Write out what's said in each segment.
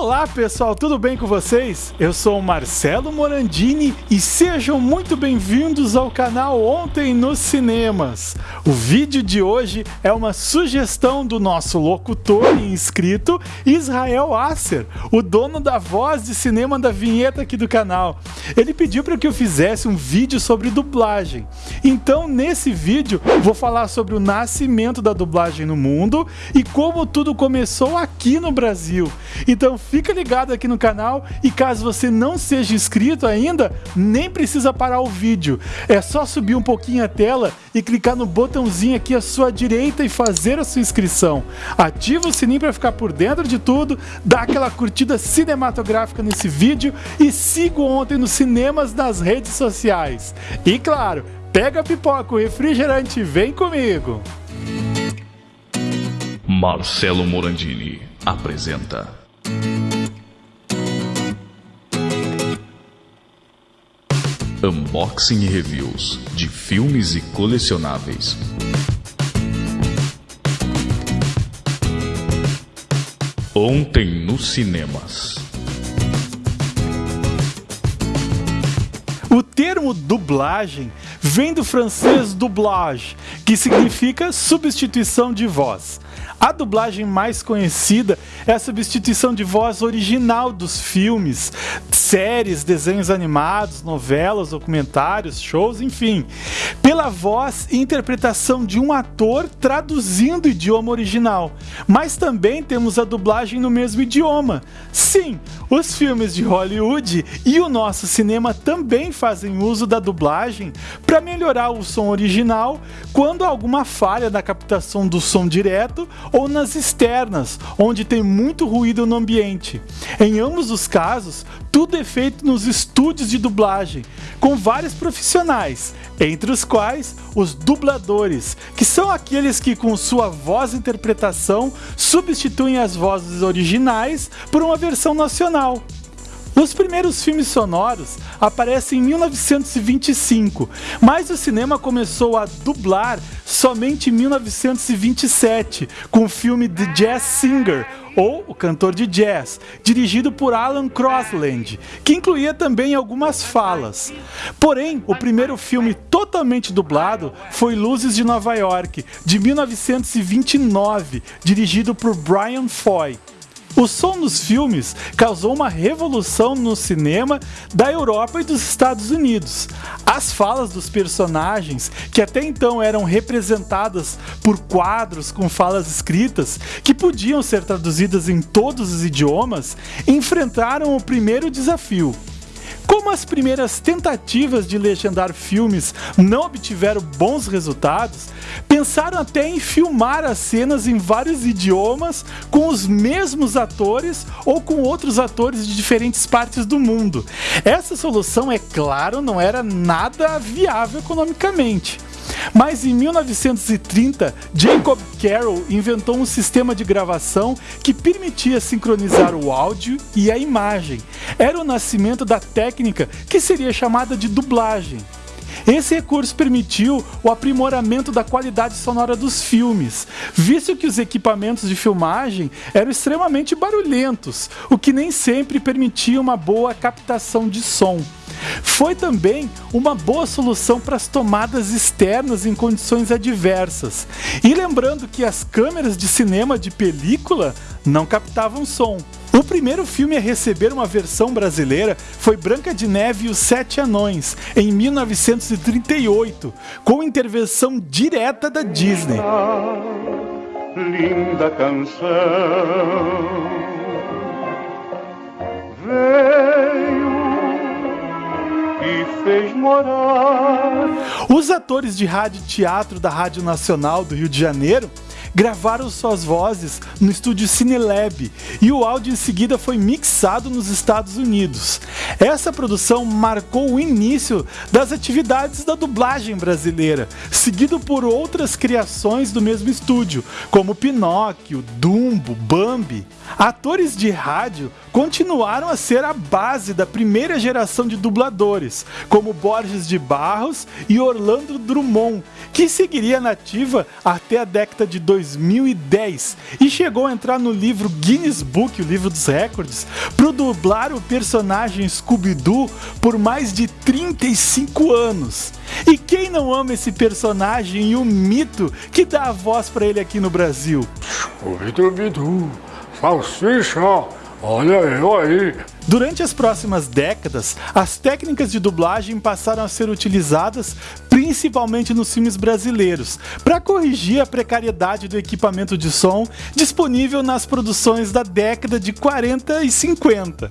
Olá pessoal, tudo bem com vocês? Eu sou Marcelo Morandini e sejam muito bem-vindos ao canal Ontem nos Cinemas. O vídeo de hoje é uma sugestão do nosso locutor e inscrito Israel Asser, o dono da voz de cinema da vinheta aqui do canal. Ele pediu para que eu fizesse um vídeo sobre dublagem. Então, nesse vídeo, vou falar sobre o nascimento da dublagem no mundo e como tudo começou aqui no Brasil. Então, fica ligado aqui no canal e caso você não seja inscrito ainda, nem precisa parar o vídeo. É só subir um pouquinho a tela e clicar no botãozinho aqui à sua direita e fazer a sua inscrição. Ativa o sininho para ficar por dentro de tudo, dá aquela curtida cinematográfica nesse vídeo e siga ontem nos cinemas nas redes sociais. E claro, pega a pipoca, o refrigerante vem comigo! Marcelo Morandini apresenta Unboxing e reviews de filmes e colecionáveis. Ontem nos cinemas. O termo dublagem vem do francês doublage, que significa substituição de voz. A dublagem mais conhecida é a substituição de voz original dos filmes, séries, desenhos animados, novelas, documentários, shows, enfim, pela voz e interpretação de um ator traduzindo o idioma original. Mas também temos a dublagem no mesmo idioma. Sim, os filmes de Hollywood e o nosso cinema também fazem uso da dublagem para melhorar o som original quando há alguma falha na captação do som direto ou nas externas, onde tem muito ruído no ambiente. Em ambos os casos, tudo é feito nos estúdios de dublagem, com vários profissionais, entre os quais os dubladores, que são aqueles que com sua voz interpretação substituem as vozes originais por uma versão nacional. Os primeiros filmes sonoros aparecem em 1925, mas o cinema começou a dublar somente em 1927, com o filme The Jazz Singer, ou O Cantor de Jazz, dirigido por Alan Crosland, que incluía também algumas falas. Porém, o primeiro filme totalmente dublado foi Luzes de Nova York, de 1929, dirigido por Brian Foy. O som dos filmes causou uma revolução no cinema da Europa e dos Estados Unidos. As falas dos personagens, que até então eram representadas por quadros com falas escritas, que podiam ser traduzidas em todos os idiomas, enfrentaram o primeiro desafio como as primeiras tentativas de legendar filmes não obtiveram bons resultados, pensaram até em filmar as cenas em vários idiomas com os mesmos atores ou com outros atores de diferentes partes do mundo. Essa solução, é claro, não era nada viável economicamente. Mas em 1930, Jacob Carroll inventou um sistema de gravação que permitia sincronizar o áudio e a imagem. Era o nascimento da técnica que seria chamada de dublagem. Esse recurso permitiu o aprimoramento da qualidade sonora dos filmes, visto que os equipamentos de filmagem eram extremamente barulhentos, o que nem sempre permitia uma boa captação de som. Foi também uma boa solução para as tomadas externas em condições adversas. E lembrando que as câmeras de cinema de película não captavam som. O primeiro filme a receber uma versão brasileira foi Branca de Neve e os Sete Anões, em 1938, com intervenção direta da Disney. Linda canção veio e fez morar. Os atores de rádio e teatro da Rádio Nacional do Rio de Janeiro gravaram suas vozes no estúdio Cinelab e o áudio em seguida foi mixado nos Estados Unidos. Essa produção marcou o início das atividades da dublagem brasileira, seguido por outras criações do mesmo estúdio, como Pinóquio, Dumbo, Bambi. Atores de rádio continuaram a ser a base da primeira geração de dubladores, como Borges de Barros e Orlando Drummond, que seguiria nativa até a década de 2000 2010 e chegou a entrar no livro Guinness Book, o livro dos recordes, por dublar o personagem Scooby-Doo por mais de 35 anos. E quem não ama esse personagem e o mito que dá a voz para ele aqui no Brasil? Scooby-Doo, salsicha, olha eu aí. Durante as próximas décadas, as técnicas de dublagem passaram a ser utilizadas principalmente nos filmes brasileiros, para corrigir a precariedade do equipamento de som disponível nas produções da década de 40 e 50,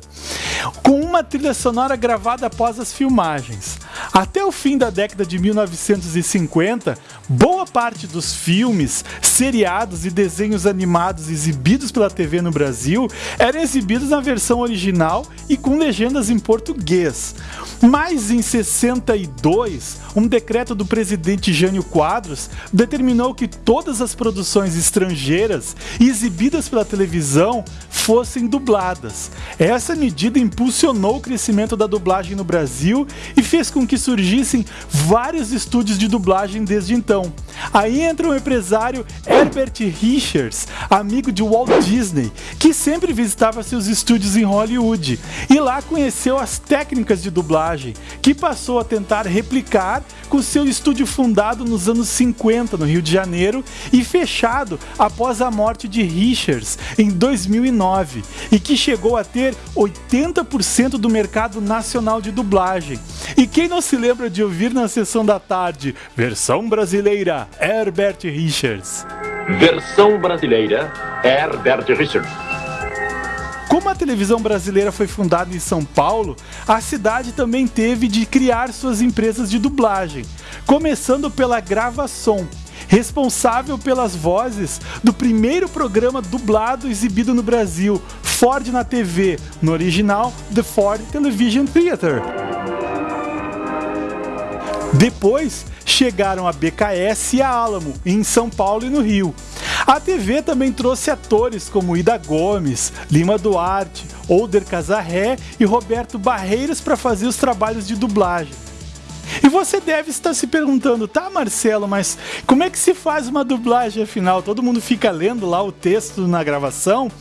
com uma trilha sonora gravada após as filmagens. Até o fim da década de 1950, boa parte dos filmes, seriados e desenhos animados exibidos pela TV no Brasil eram exibidos na versão original e com legendas em português. Mas em 62, um decreto do presidente Jânio Quadros determinou que todas as produções estrangeiras exibidas pela televisão fossem dubladas. Essa medida impulsionou o crescimento da dublagem no Brasil e fez com que surgissem vários estúdios de dublagem desde então. Aí entra o empresário Herbert Richards, amigo de Walt Disney, que sempre visitava seus estúdios em Hollywood e lá conheceu as técnicas de dublagem, que passou a tentar replicar com seu estúdio fundado nos anos 50 no Rio de Janeiro e fechado após a morte de Richards em 2009 e que chegou a ter 80% do mercado nacional de dublagem. E quem não se lembra de ouvir na sessão da tarde, versão brasileira, Herbert Richards. Versão brasileira, Herbert Richards. Como a televisão brasileira foi fundada em São Paulo, a cidade também teve de criar suas empresas de dublagem, começando pela Gravação, responsável pelas vozes do primeiro programa dublado exibido no Brasil, Ford na TV, no original The Ford Television Theater. Depois chegaram a BKS e a Alamo, em São Paulo e no Rio. A TV também trouxe atores como Ida Gomes, Lima Duarte, Older Casarré e Roberto Barreiros para fazer os trabalhos de dublagem. E você deve estar se perguntando, tá, Marcelo, mas como é que se faz uma dublagem afinal? Todo mundo fica lendo lá o texto na gravação?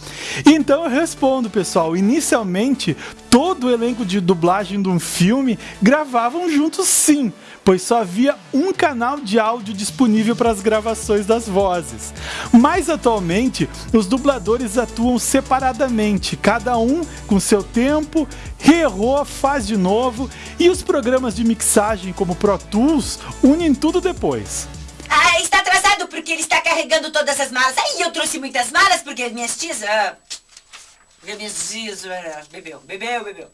Então eu respondo, pessoal. Inicialmente, todo o elenco de dublagem de um filme gravavam juntos sim, pois só havia um canal de áudio disponível para as gravações das vozes. Mas atualmente, os dubladores atuam separadamente, cada um com seu tempo, reerrou, faz de novo, e os programas de mixagem como Pro Tools unem tudo depois. Ah, está atrasado porque ele está carregando todas as malas. Aí eu trouxe muitas malas porque minhas tias... Ah, Bebeu, bebeu, bebeu.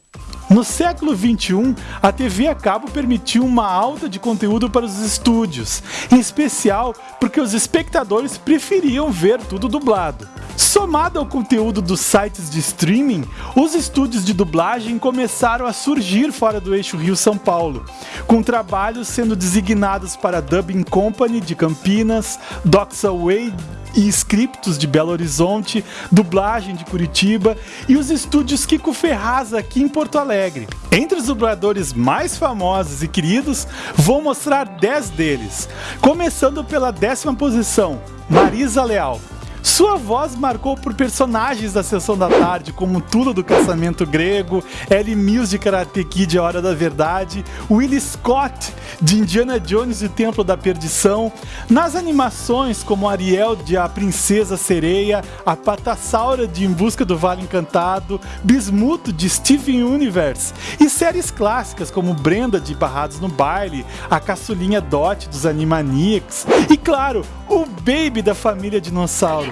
No século XXI, a TV a cabo permitiu uma alta de conteúdo para os estúdios, em especial porque os espectadores preferiam ver tudo dublado. Somado ao conteúdo dos sites de streaming, os estúdios de dublagem começaram a surgir fora do eixo Rio-São Paulo, com trabalhos sendo designados para Dubbing Company de Campinas, Doxaway e Scriptos de Belo Horizonte, dublagem de Curitiba e os estúdios Kiko Ferraz aqui em Porto Alegre. Entre os dubladores mais famosos e queridos, vou mostrar 10 deles, começando pela décima posição, Marisa Leal. Sua voz marcou por personagens da Sessão da Tarde, como Tula do Caçamento Grego, Ellie Mills de Karate Kid A Hora da Verdade, Willie Scott de Indiana Jones e o Templo da Perdição, nas animações como Ariel de A Princesa Sereia, a Patassaura de Em Busca do Vale Encantado, Bismuto de Steven Universe e séries clássicas como Brenda de Barrados no Baile, a Caçulinha Dot dos Animaniacs e, claro, o Baby da família Dinossauro.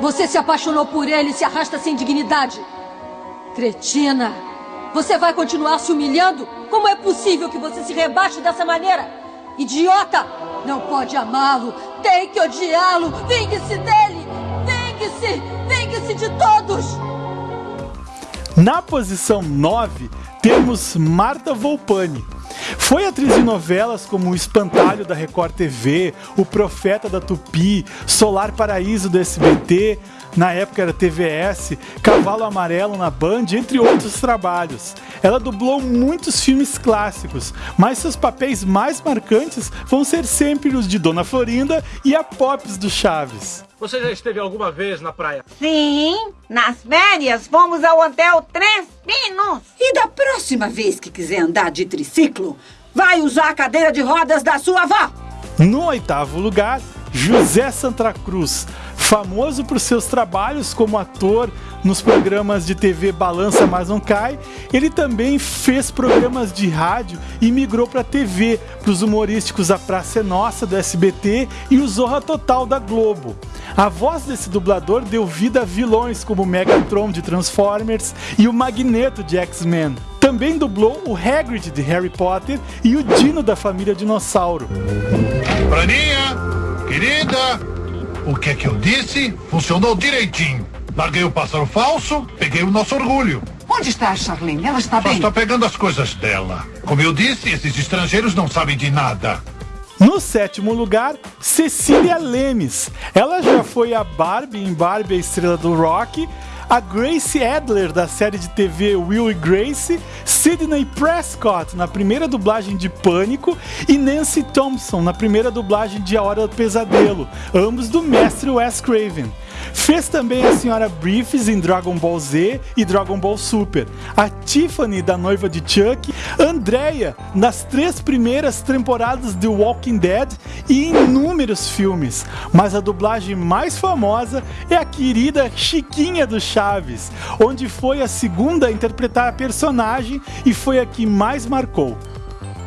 Você se apaixonou por ele e se arrasta sem dignidade. Cretina! Você vai continuar se humilhando? Como é possível que você se rebaixe dessa maneira? Idiota! Não pode amá-lo! Tem que odiá-lo! Vingue-se dele! Vingue-se! Vingue-se de todos! Na posição 9, temos Marta Volpani. Foi atriz de novelas como O Espantalho da Record TV, O Profeta da Tupi, Solar Paraíso do SBT, na época era TVS, Cavalo Amarelo na Band, entre outros trabalhos. Ela dublou muitos filmes clássicos, mas seus papéis mais marcantes vão ser sempre os de Dona Florinda e a Pops do Chaves. Você já esteve alguma vez na praia? Sim, nas férias fomos ao Hotel Três Pinos. E da próxima vez que quiser andar de triciclo, vai usar a cadeira de rodas da sua avó. No oitavo lugar, José Santa Cruz, famoso por seus trabalhos como ator nos programas de TV Balança Mas Não Cai, ele também fez programas de rádio e migrou para TV, para os humorísticos A Praça é Nossa do SBT e o Zorra Total da Globo. A voz desse dublador deu vida a vilões como Megatron de Transformers e o Magneto de X-Men. Também dublou o Hagrid de Harry Potter e o Dino da família Dinossauro. Praninha, querida, o que é que eu disse? Funcionou direitinho. Larguei o pássaro falso, peguei o nosso orgulho. Onde está a Charlene? Ela está Ela bem? está pegando as coisas dela. Como eu disse, esses estrangeiros não sabem de nada. No sétimo lugar, Cecília Lemes. Ela já foi a Barbie em Barbie, a estrela do rock, a Grace Adler da série de TV Will e Grace, Sidney Prescott na primeira dublagem de Pânico e Nancy Thompson na primeira dublagem de A Hora do Pesadelo, ambos do mestre Wes Craven. Fez também a Senhora Briefs em Dragon Ball Z e Dragon Ball Super, a Tiffany da noiva de Chuck, Andrea nas três primeiras temporadas de Walking Dead e inúmeros filmes. Mas a dublagem mais famosa é a querida Chiquinha do Chaves, onde foi a segunda a interpretar a personagem e foi a que mais marcou.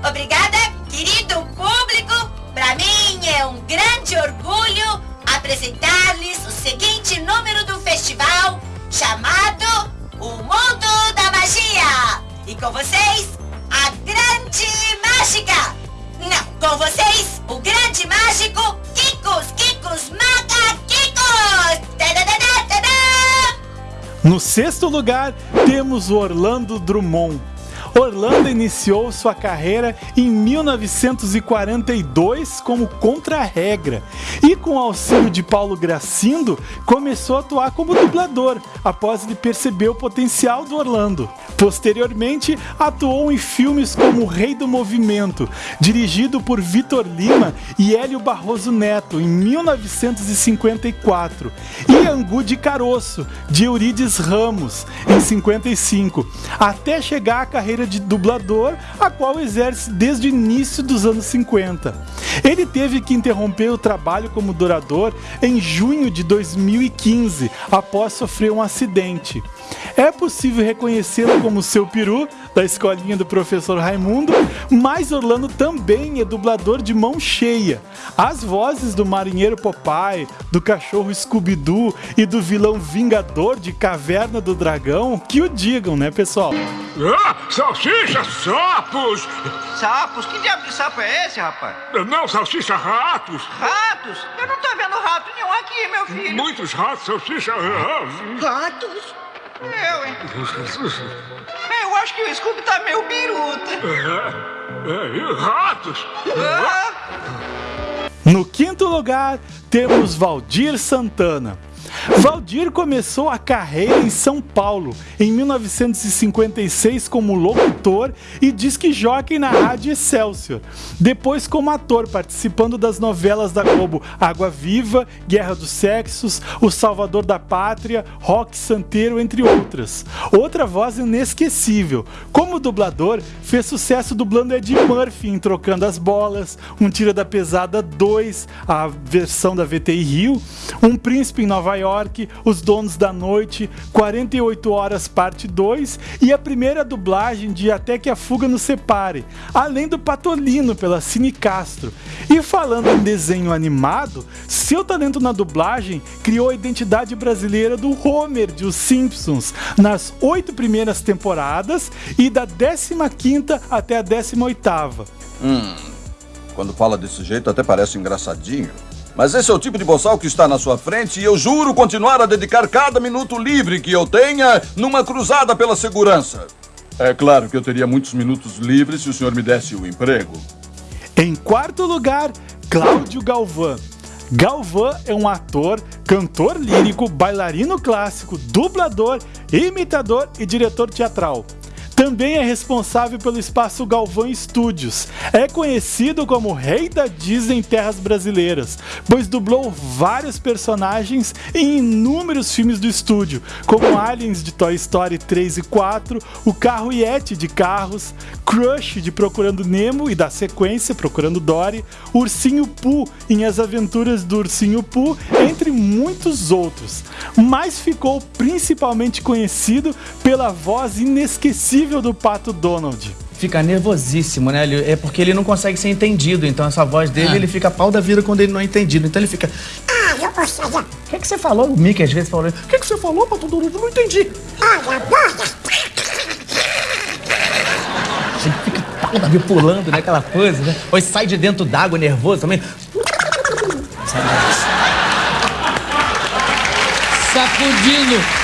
Obrigada, querido público. Para mim é um grande orgulho apresentar-lhes o seguinte número do festival chamado O Mundo da Magia. E com vocês, a Grande Mágica. Não, com vocês, o Grande Mágico Kikos, Kikos. Tadadadá, tadá. No sexto lugar, temos o Orlando Drummond. Orlando iniciou sua carreira em 1942 como contra-regra e, com o auxílio de Paulo Gracindo, começou a atuar como dublador após ele perceber o potencial do Orlando. Posteriormente, atuou em filmes como O Rei do Movimento, dirigido por Vitor Lima e Hélio Barroso Neto em 1954, e Angu de Caroço, de Eurides Ramos, em 55, até chegar à carreira de dublador, a qual exerce desde o início dos anos 50. Ele teve que interromper o trabalho como dourador em junho de 2015, após sofrer um acidente. É possível reconhecê-lo como seu peru, da escolinha do professor Raimundo, mas Orlando também é dublador de mão cheia. As vozes do marinheiro Popeye, do cachorro Scooby-Doo e do vilão Vingador de Caverna do Dragão, que o digam, né, pessoal? Ah, salsicha, sapos! Sapos? Que diabo de sapo é esse, rapaz? Não, salsicha, ratos! Ratos? Eu não tô vendo rato nenhum aqui, meu filho. Muitos ratos, salsicha. ah, Ratos? Eu, hein? Eu acho que o Scooby tá meio biruta. É, é, e ratos! Ah, No quinto lugar, temos Valdir Santana. Valdir começou a carreira em São Paulo em 1956 como locutor e disque jockey na Rádio Excelsior. Depois como ator, participando das novelas da Globo Água Viva, Guerra dos Sexos, O Salvador da Pátria, Rock Santeiro, entre outras. Outra voz inesquecível. Como dublador, fez sucesso dublando Ed Murphy em Trocando as Bolas, Um Tira da Pesada 2, a versão da VTI Rio, Um Príncipe em Nova York, Os Donos da Noite, 48 Horas Parte 2 e a primeira dublagem de Até que a Fuga nos Separe, além do Patolino pela Cine Castro. E falando em desenho animado, seu talento na dublagem criou a identidade brasileira do Homer de Os Simpsons nas oito primeiras temporadas e da 15ª até a 18ª. Hum, quando fala desse jeito até parece engraçadinho. Mas esse é o tipo de boçal que está na sua frente e eu juro continuar a dedicar cada minuto livre que eu tenha numa cruzada pela segurança. É claro que eu teria muitos minutos livres se o senhor me desse o emprego. Em quarto lugar, Cláudio Galvão. Galvão é um ator, cantor lírico, bailarino clássico, dublador, imitador e diretor teatral. Também é responsável pelo espaço Galvão Studios. É conhecido como Rei da Disney em terras brasileiras, pois dublou vários personagens em inúmeros filmes do estúdio, como Aliens de Toy Story 3 e 4, O Carro Yeti de Carros, Crush de Procurando Nemo e da sequência Procurando Dory, Ursinho Pooh em As Aventuras do Ursinho Pooh, entre muitos outros. Mas ficou principalmente conhecido pela voz inesquecível do Pato Donald. Fica nervosíssimo, né? Ele- É porque ele não consegue ser entendido, então essa voz dele, Ah. ele fica pau da vida quando ele não é entendido. Então ele fica. Ah, eu gostaria. O que, é que você falou? O Mickey às vezes falou. O que, é que você falou, Pato Donald? Eu não entendi. Olha, Ele fica pau da vida pulando, né? Aquela coisa, né? Ou sai de dentro d'água nervoso também. Sacudindo.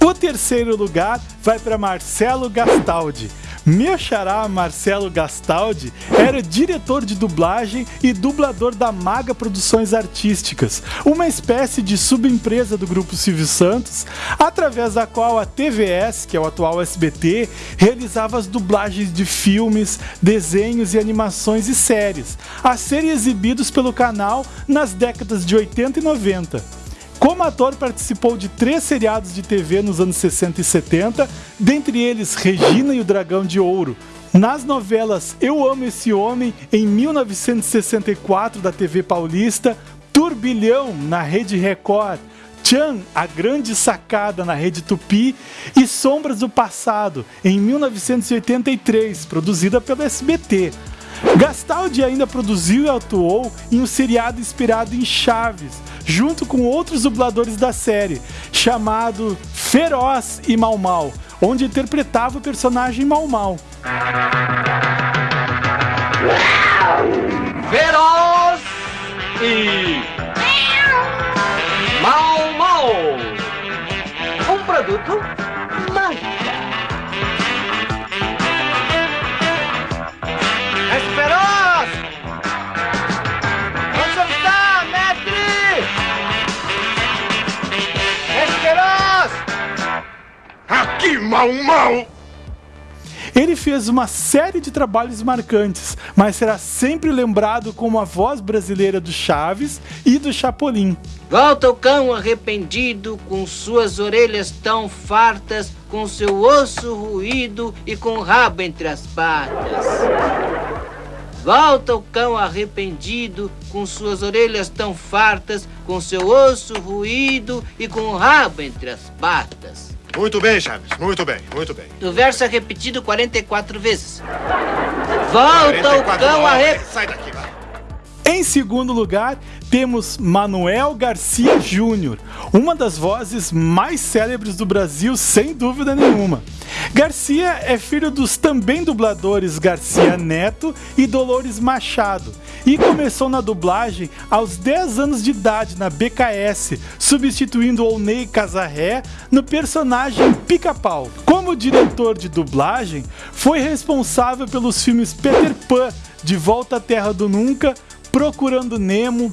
O terceiro lugar vai para Marcelo Gastaldi. Meu xará Marcelo Gastaldi era diretor de dublagem e dublador da Maga Produções Artísticas, uma espécie de subempresa do grupo Silvio Santos, através da qual a TVS, que é o atual SBT, realizava as dublagens de filmes, desenhos e animações e séries, a serem exibidos pelo canal nas décadas de 80 e 90. Como ator, participou de três seriados de TV nos anos 60 e 70, dentre eles Regina e o Dragão de Ouro. Nas novelas Eu Amo Esse Homem, em 1964, da TV Paulista, Turbilhão, na Rede Record, Chan, A Grande Sacada, na Rede Tupi, e Sombras do Passado, em 1983, produzida pelo SBT. Gastaldi ainda produziu e atuou em um seriado inspirado em Chaves, junto com outros dubladores da série, chamado Feroz e Mal Mal, onde interpretava o personagem Mal Mal. Feroz e Mal Mal. Um produto Aqui, mal, mal! Ele fez uma série de trabalhos marcantes, mas será sempre lembrado como a voz brasileira do Chaves e do Chapolin. Volta o cão arrependido, com suas orelhas tão fartas, com seu osso ruído e com o rabo entre as patas. Volta o cão arrependido, com suas orelhas tão fartas, com seu osso ruído e com o rabo entre as patas. Muito bem, Chaves. Muito bem, muito bem. O verso é repetido 44 vezes. Volta o 44 cão não, arrependido. Sai daqui, vai. Em segundo lugar, temos Manuel Garcia Júnior, uma das vozes mais célebres do Brasil, sem dúvida nenhuma. Garcia é filho dos também dubladores Garcia Neto e Dolores Machado e começou na dublagem aos 10 anos de idade na BKS, substituindo Olney Casarré no personagem Pica-Pau. Como diretor de dublagem, foi responsável pelos filmes Peter Pan, De Volta à Terra do Nunca, Procurando Nemo,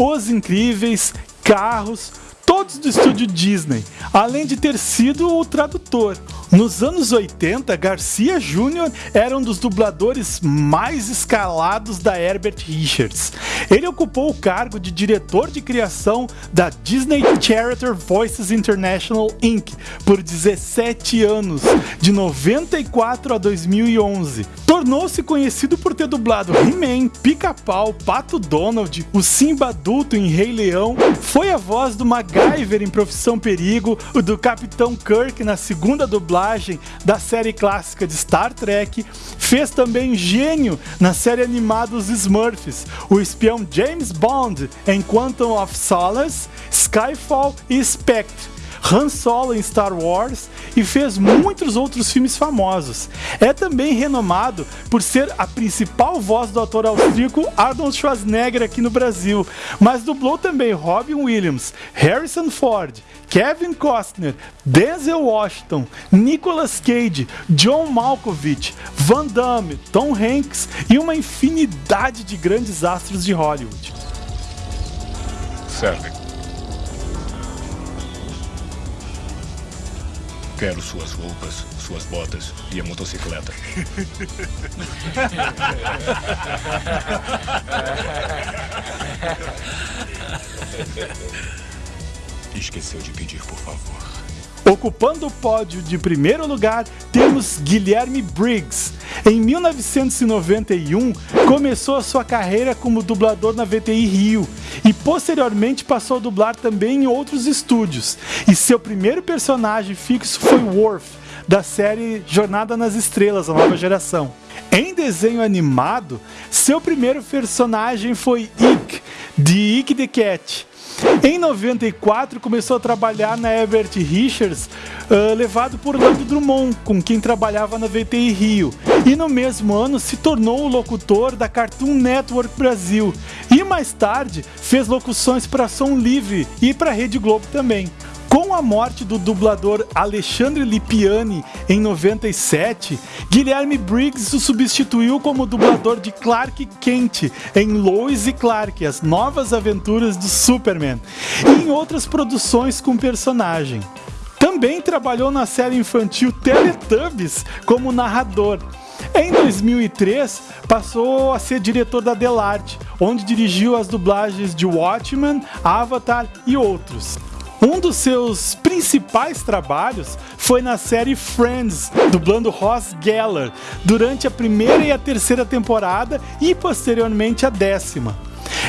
Os Incríveis, Carros, todos do estúdio Disney, além de ter sido o tradutor. Nos anos 80, Garcia Jr. era um dos dubladores mais escalados da Herbert Richards. Ele ocupou o cargo de diretor de criação da Disney Character Voices International Inc. por 17 anos, de 94 a 2011. Tornou-se conhecido por ter dublado He-Man, Pica-Pau, Pato Donald, o Simba adulto em Rei Leão, foi a voz do MacGyver em Profissão Perigo, o do Capitão Kirk na segunda dublagem da série clássica de Star Trek, fez também Gênio na série animada Os Smurfs, o espião James Bond em Quantum of Solace, Skyfall e Spectre. Han Solo em Star Wars e fez muitos outros filmes famosos. É também renomado por ser a principal voz do ator austríaco Arnold Schwarzenegger aqui no Brasil, mas dublou também Robin Williams, Harrison Ford, Kevin Costner, Denzel Washington, Nicolas Cage, John Malkovich, Van Damme, Tom Hanks e uma infinidade de grandes astros de Hollywood. Serve. Quero suas roupas, suas botas e a motocicleta. Esqueceu de pedir, por favor. Ocupando o pódio de primeiro lugar, temos Guilherme Briggs. Em 1991, começou a sua carreira como dublador na VTI Rio e posteriormente passou a dublar também em outros estúdios. E seu primeiro personagem fixo foi Worf, da série Jornada nas Estrelas, a nova geração. Em desenho animado, seu primeiro personagem foi Ick, de Ick the Cat. Em 94 começou a trabalhar na Herbert Richards, uh, levado por Orlando Drummond, com quem trabalhava na VTI Rio. E no mesmo ano se tornou o locutor da Cartoon Network Brasil. E mais tarde fez locuções para Som Livre e para Rede Globo também. Com a morte do dublador Alexandre Lipiani em 97, Guilherme Briggs o substituiu como dublador de Clark Kent em Lois e Clark, as novas aventuras do Superman, e em outras produções com personagem. Também trabalhou na série infantil Teletubbies como narrador. Em 2003, passou a ser diretor da Delarte, onde dirigiu as dublagens de Watchmen, Avatar e outros. Um dos seus principais trabalhos foi na série Friends, dublando Ross Geller, durante a primeira e a terceira temporada e posteriormente a décima.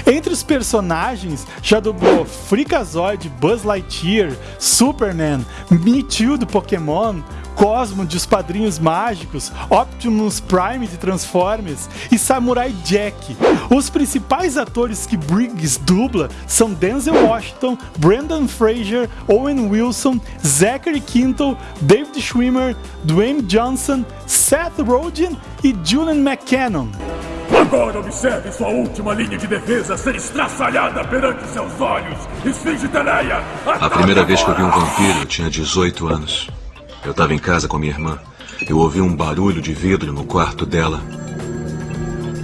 Entre os personagens, já dublou Freakazoid, Buzz Lightyear, Superman, Mewtwo do Pokémon, Cosmo de Os Padrinhos Mágicos, Optimus Prime de Transformers e Samurai Jack. Os principais atores que Briggs dubla são Denzel Washington, Brendan Fraser, Owen Wilson, Zachary Quinto, David Schwimmer, Dwayne Johnson, Seth Rogen e Julian McCannon. Agora observe sua última linha de defesa ser estraçalhada perante seus olhos. Esfinge Teleia! A primeira vez que eu vi um vampiro, eu tinha 18 anos. Eu estava em casa com minha irmã. Eu ouvi um barulho de vidro no quarto dela.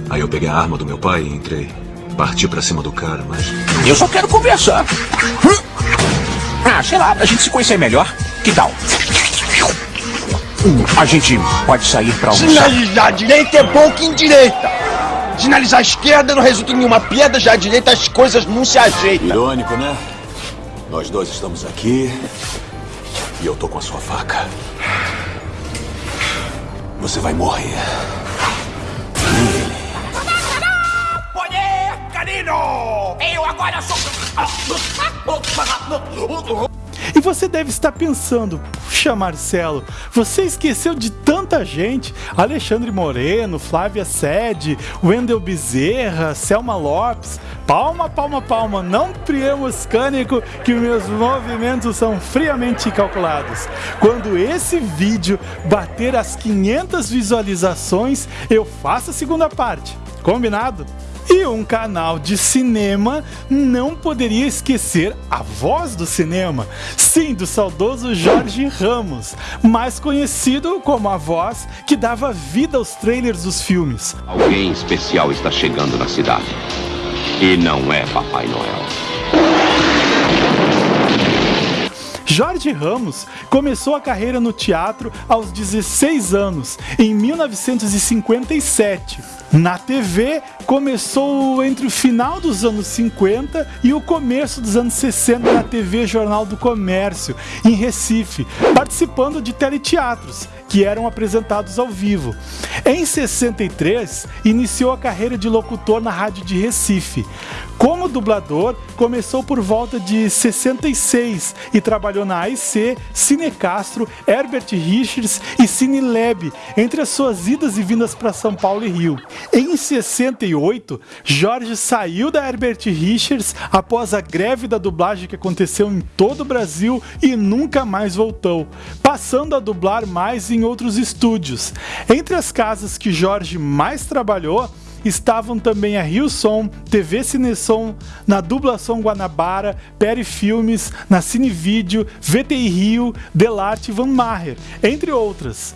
Aí eu peguei a arma do meu pai e entrei. Parti pra cima do cara, mas. Eu só quero conversar. Ah, sei lá, pra gente se conhecer melhor. Que tal? A gente pode sair pra almoçar. Sinalizar à direita é bom que indireita. Sinalizar à esquerda não resulta em nenhuma piada, já à direita as coisas não se ajeitam. Irônico, né? Nós dois estamos aqui e eu tô com a sua faca. Você vai morrer. Poder canino! Eu agora sou. Você deve estar pensando, puxa Marcelo, você esqueceu de tanta gente, Alexandre Moreno, Flávia Sede, Wendel Bezerra, Selma Lopes, palma, palma, palma, não priemos cânico que meus movimentos são friamente calculados. Quando esse vídeo bater as 500 visualizações, eu faço a segunda parte, combinado? E um canal de cinema não poderia esquecer a voz do cinema, sim, do saudoso Jorge Ramos, mais conhecido como a voz que dava vida aos trailers dos filmes. Alguém especial está chegando na cidade. E não é Papai Noel. Jorge Ramos começou a carreira no teatro aos 16 anos, em 1957. Na TV, começou entre o final dos anos 50 e o começo dos anos 60 na TV Jornal do Comércio, em Recife, participando de teleteatros que eram apresentados ao vivo. Em 63, iniciou a carreira de locutor na rádio de Recife. Como dublador, começou por volta de 66 e trabalhou na AIC, Cine Castro, Herbert Richards e Cine Lab, entre as suas idas e vindas para São Paulo e Rio. Em 68, Jorge saiu da Herbert Richards após a greve da dublagem que aconteceu em todo o Brasil e nunca mais voltou, passando a dublar mais em outros estúdios. Entre as casas que Jorge mais trabalhou, estavam também a Rio Som, TV Cinesom, na Dublação Guanabara, Peri Filmes, na Cinevídeo, VTI Rio, Delarte e Van Maher, entre outras.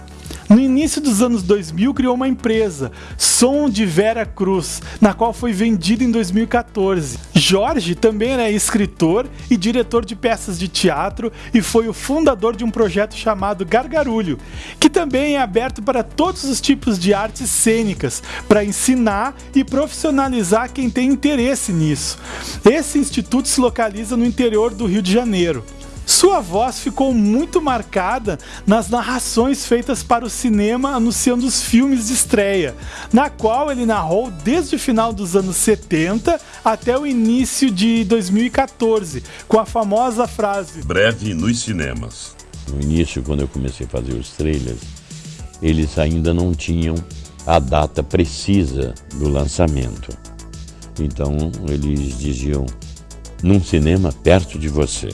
No início dos anos 2000, criou uma empresa, Som de Vera Cruz, na qual foi vendida em 2014. Jorge também era escritor e diretor de peças de teatro e foi o fundador de um projeto chamado Gargarulho, que também é aberto para todos os tipos de artes cênicas, para ensinar e profissionalizar quem tem interesse nisso. Esse instituto se localiza no interior do Rio de Janeiro. Sua voz ficou muito marcada nas narrações feitas para o cinema anunciando os filmes de estreia, na qual ele narrou desde o final dos anos 70 até o início de 2014, com a famosa frase: Breve nos cinemas. No início, quando eu comecei a fazer os trailers, eles ainda não tinham a data precisa do lançamento. Então eles diziam num cinema perto de você.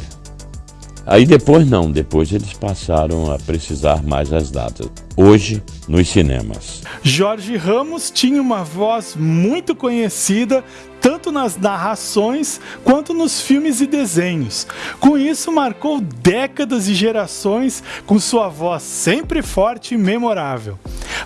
Aí depois não, depois eles passaram a precisar mais as datas. Hoje, nos cinemas. Jorge Ramos tinha uma voz muito conhecida tanto nas narrações quanto nos filmes e desenhos. Com isso, marcou décadas e gerações com sua voz sempre forte e memorável.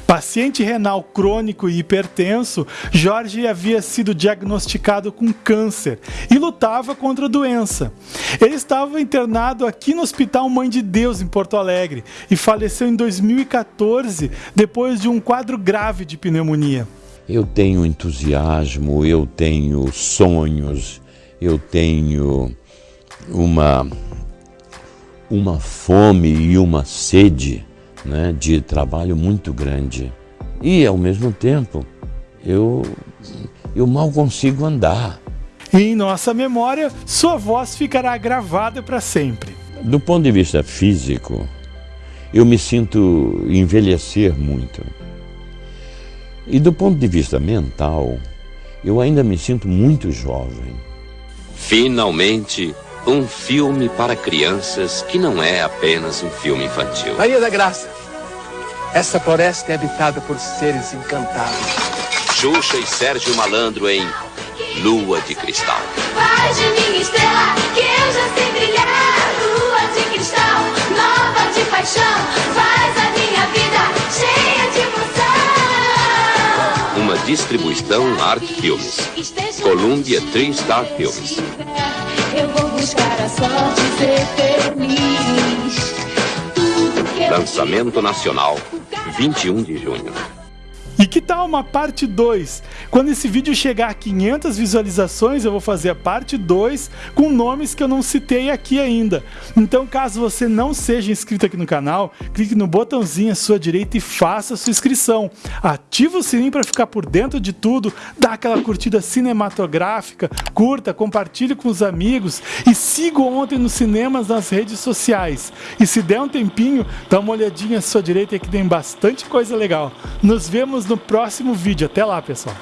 Paciente renal crônico e hipertenso, Jorge havia sido diagnosticado com câncer e lutava contra a doença. Ele estava internado aqui no Hospital Mãe de Deus, em Porto Alegre, e faleceu em 2014 depois de um quadro grave de pneumonia. Eu tenho entusiasmo, eu tenho sonhos, eu tenho uma, uma fome e uma sede né, de trabalho muito grande. E, ao mesmo tempo, eu, eu mal consigo andar. em nossa memória, sua voz ficará gravada para sempre. Do ponto de vista físico, eu me sinto envelhecer muito. E do ponto de vista mental, eu ainda me sinto muito jovem. Finalmente, um filme para crianças que não é apenas um filme infantil. Maria da Graça, essa floresta é habitada por seres encantados. Xuxa e Sérgio Malandro em Lua de Cristal. Faz de minha estrela que eu já sei brilhar. Lua de cristal, nova de paixão. Faz a minha vida cheia distribuição Art Filmes. Columbia Three Star Filmes. Eu vou buscar a sorte e ser feliz. Lançamento nacional, 21 de junho. Que tal uma parte 2? Quando esse vídeo chegar a 500 visualizações, eu vou fazer a parte 2 com nomes que eu não citei aqui ainda. Então, caso você não seja inscrito aqui no canal, clique no botãozinho à sua direita e faça a sua inscrição. Ativa o sininho para ficar por dentro de tudo, dá aquela curtida cinematográfica, curta, compartilhe com os amigos e siga Ontem nos Cinemas nas redes sociais. E se der um tempinho, dá uma olhadinha à sua direita que tem bastante coisa legal. Nos vemos no próximo vídeo. Até lá, pessoal.